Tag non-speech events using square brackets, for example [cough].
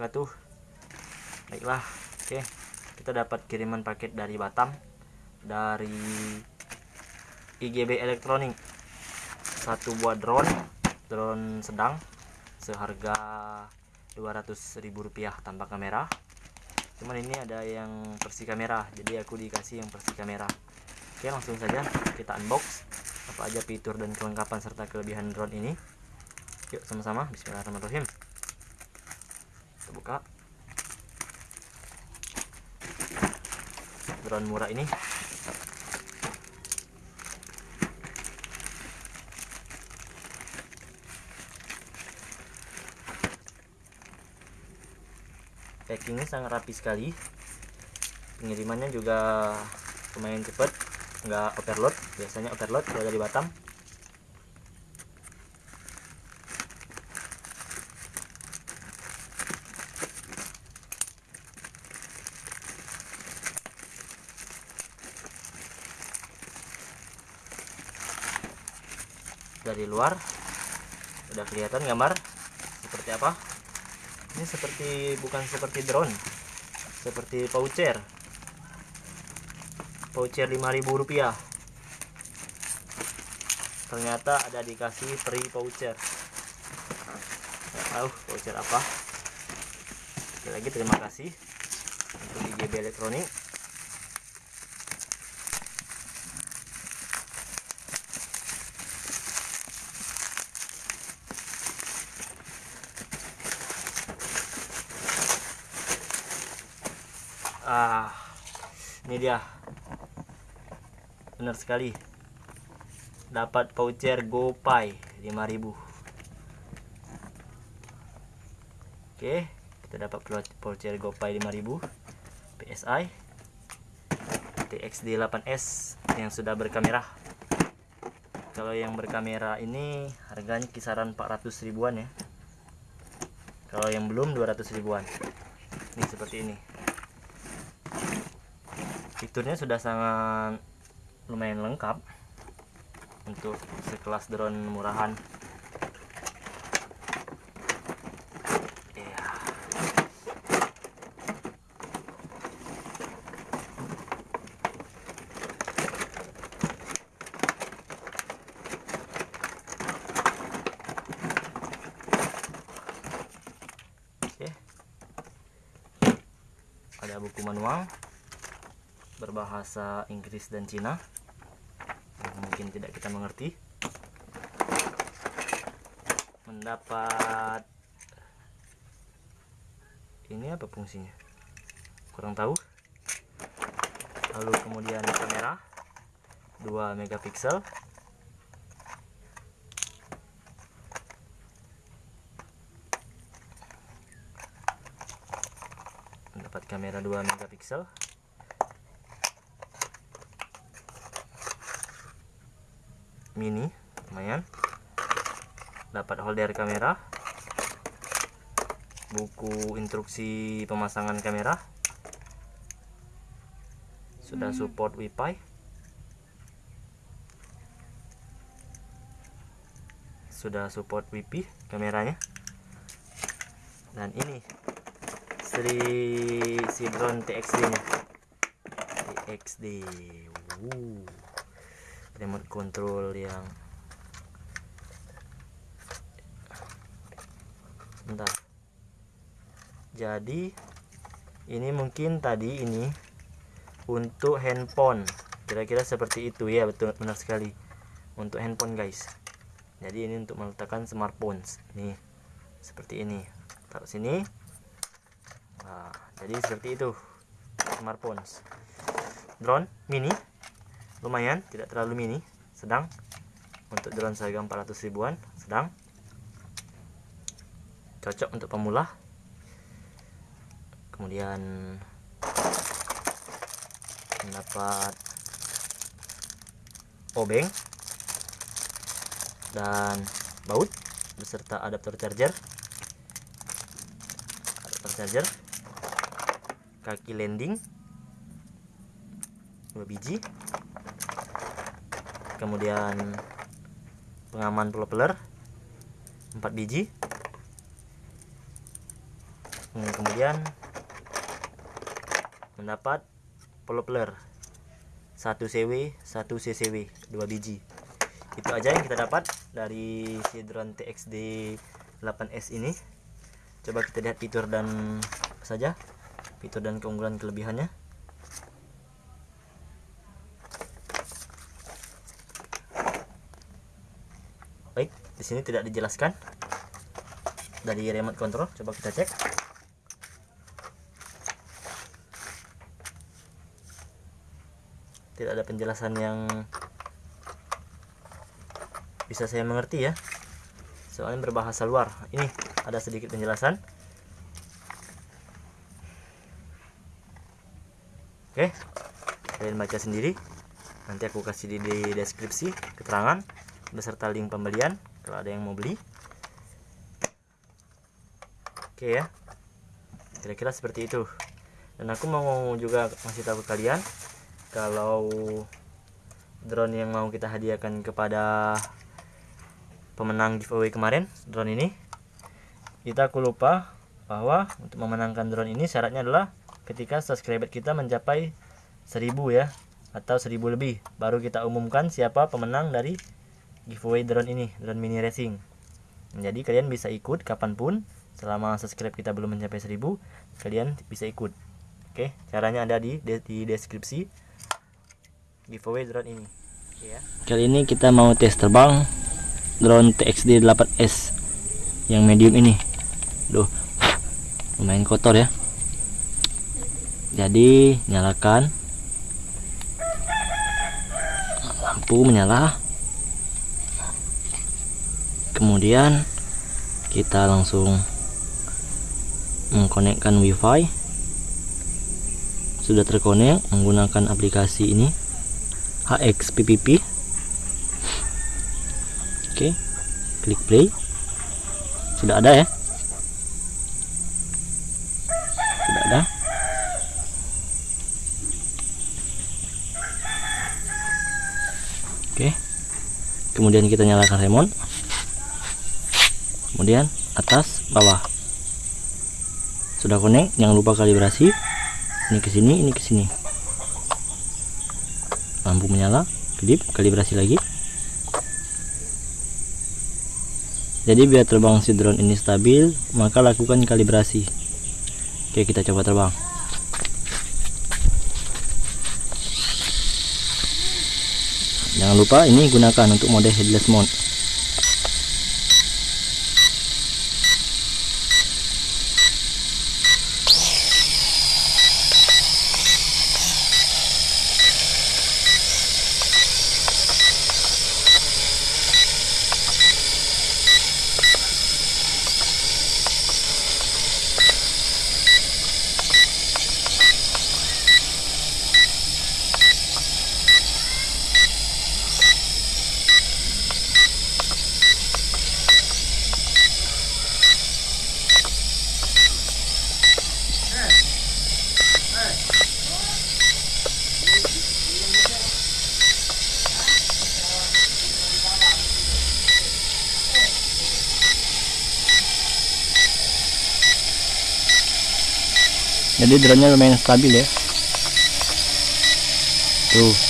wabarakatuh Baiklah Oke. Kita dapat kiriman paket dari Batam Dari IGB Elektronik. Satu buah drone Drone sedang Seharga Rp200.000 tanpa kamera. Cuman ini ada yang versi kamera Jadi aku dikasih yang versi kamera. Oke langsung saja kita unbox. Apa aja fitur dan kelengkapan serta kelebihan drone ini? Yuk sama-sama. Bismillahirrahmanirrahim Buka Drone murah ini. Packingnya sangat rapi sekali. Pengirimannya juga lumayan cepat nggak overload. Biasanya overload kalau dari Batam dari luar. Udah kelihatan gambar? Seperti apa? Ini seperti bukan seperti drone. Seperti voucher. Voucher 5000 rupiah. Ternyata ada dikasih free voucher. Tahu voucher apa. Sekali lagi terima kasih untuk IGB elektronik ah ini dia. Benar sekali. Dapat voucher GoPay 5000 oke kita dapat voucher GoPay 5000 PSI TXD 8S yang sudah berkamera. Kalau yang berkamera ini harganya kisaran 400 ribuan ya. Kalau yang belum 200 ribuan. Ini seperti ini fiturnya sudah sangat lumayan lengkap untuk sekelas drone murahan. Ya. oke. Ada buku manual berbahasa Inggris dan Cina. Mungkin tidak kita mengerti. Mendapat ini apa fungsinya? Kurang tahu. Lalu kemudian kamera 2 megapiksel. Mendapat kamera 2 megapiksel mini lumayan. Dapat holder kamera. Buku instruksi pemasangan kamera. Sudah support wifi. Sudah support wifi kameranya. Dan ini Sri Sidron TXD nya TXD remote control yang bentar. Jadi ini mungkin tadi ini untuk handphone. Kira-kira seperti itu. Ya betul benar sekali. Untuk handphone guys. Jadi ini untuk meletakkan smartphone nih seperti ini. Taruh sini. Nah jadi seperti itu. Smartphone drone mini lumayan tidak terlalu mini. Sedang. Untuk drone seharga 400 ribuan sedang. Cocok untuk pemula. Kemudian mendapat obeng dan baut beserta adaptor charger. Adaptor charger kaki landing dua biji kemudian pengaman propeller 4 biji. Hmm, kemudian mendapat popler 1 CW 1 CCW 2 biji. Itu aja yang kita dapat dari si drone TXD 8S ini. Coba kita lihat fitur dan saja fitur dan keunggulan kelebihannya baik di sini tidak dijelaskan. Dari remote control coba kita cek. Tidak ada penjelasan yang bisa saya mengerti ya. Soalnya berbahasa luar. Ini ada sedikit penjelasan. Oke kalian baca sendiri. Nanti aku kasih di, di deskripsi keterangan beserta link pembelian kalau ada yang mau beli. Oke ya. Kira-kira seperti itu. Dan aku mau juga masih tahu kalian kalau drone yang mau kita hadiahkan kepada pemenang giveaway kemarin drone ini kita aku lupa bahwa untuk memenangkan drone ini syaratnya adalah ketika subscriber kita mencapai 1000 ya atau 1000 lebih. Baru kita umumkan siapa pemenang dari giveaway drone ini drone mini racing. Jadi kalian bisa ikut kapan pun selama subscribe kita belum mencapai 1000 kalian bisa ikut. Oke caranya ada di, di deskripsi giveaway drone ini. Ya. kali ini kita mau tes terbang drone TXD 8S yang medium ini. Duh [laughs] lumayan kotor ya. Jadi nyalakan. Lampu menyala kemudian kita langsung mengkonekkan wifi. Sudah terkonek menggunakan aplikasi ini HXPPP oke klik play. Sudah ada ya? Sudah ada. Oke kemudian kita nyalakan remote kemudian atas bawah. Sudah connect jangan lupa kalibrasi. Ini ke sini ini ke sini. Lampu menyala kedip kalibrasi lagi. Jadi biar terbang si drone ini stabil maka lakukan kalibrasi. Oke kita coba terbang. Jangan lupa ini gunakan untuk mode headless mode jadi drone nya lumayan stabil ya tuh